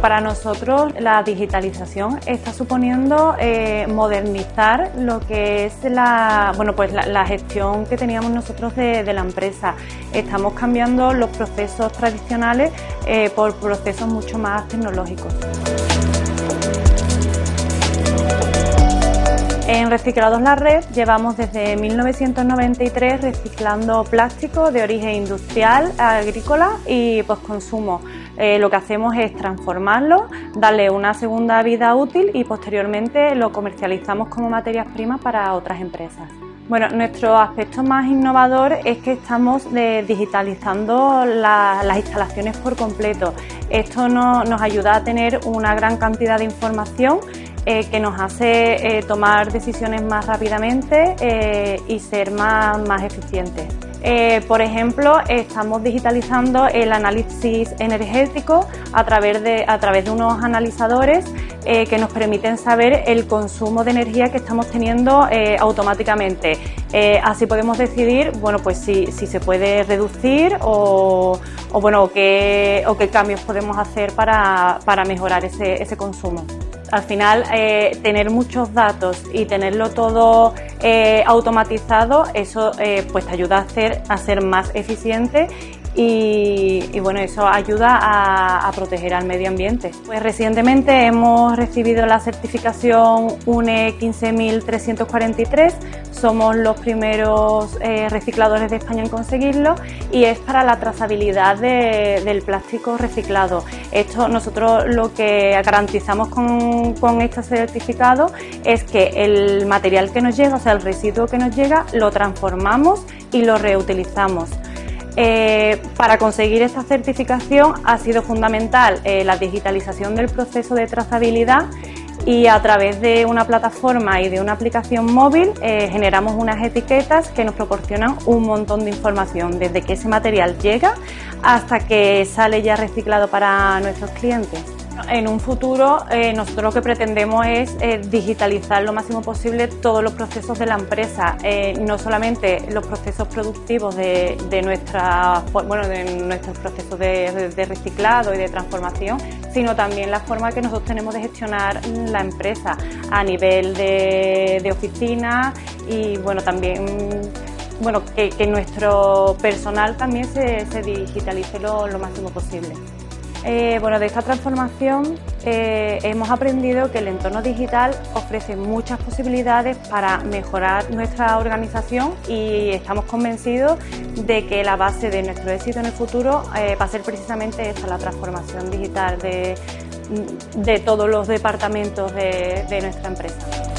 para nosotros la digitalización está suponiendo eh, modernizar lo que es la, bueno, pues la, gestión que teníamos nosotros de, la empresa. Estamos cambiando los procesos tradicionales eh, por procesos mucho más tecnológicos. En Reciclados La Red llevamos desde 1993 reciclando plástico de origen industrial, agrícola y postconsumo. Eh, lo que hacemos es transformarlo, darle una segunda vida útil y posteriormente lo comercializamos como materias primas para otras empresas. Bueno, nuestro aspecto más innovador es que estamos eh, digitalizando las instalaciones por completo. Esto nos ayuda a tener una gran cantidad de información eh, que nos hace eh, tomar decisiones más rápidamente eh, y ser más, más eficientes. por ejemplo, estamos digitalizando el análisis energético a través de, a través de unos analizadores que nos permiten saber el consumo de energía que estamos teniendo automáticamente. así podemos decidir bueno, pues si, si se puede reducir o, o bueno, qué, o qué cambios podemos hacer para, para mejorar ese, ese consumo. Al final, eh, tener muchos datos y tenerlo todo eh, automatizado, eso eh, pues te ayuda a, hacer, a ser más eficiente y, bueno, eso ayuda a, proteger al medio ambiente. Pues recientemente hemos recibido la certificación UNE 15343, somos los primeros eh, recicladores de España en conseguirlo y es para la trazabilidad del plástico reciclado. Esto nosotros lo que garantizamos con, con este certificado es que el material que nos llega, o sea el residuo que nos llega, lo transformamos y lo reutilizamos. Eh, para conseguir esta certificación ha sido fundamental eh, la digitalización del proceso de trazabilidad y a través de una plataforma y de una aplicación móvil eh, generamos unas etiquetas que nos proporcionan un montón de información desde que ese material llega hasta que sale ya reciclado para nuestros clientes. En un futuro eh, nosotros lo que pretendemos es eh, digitalizar lo máximo posible todos los procesos de la empresa, eh, no solamente los procesos productivos de, nuestra, bueno, de nuestros procesos de, reciclado y de transformación, sino también la forma que nosotros tenemos de gestionar la empresa a nivel de, oficina y bueno, también bueno, que, nuestro personal también se, digitalice lo máximo posible. Eh, bueno, de esta transformación eh, hemos aprendido que el entorno digital ofrece muchas posibilidades para mejorar nuestra organización y estamos convencidos de que la base de nuestro éxito en el futuro eh, va a ser precisamente esta, la transformación digital de, todos los departamentos de nuestra empresa.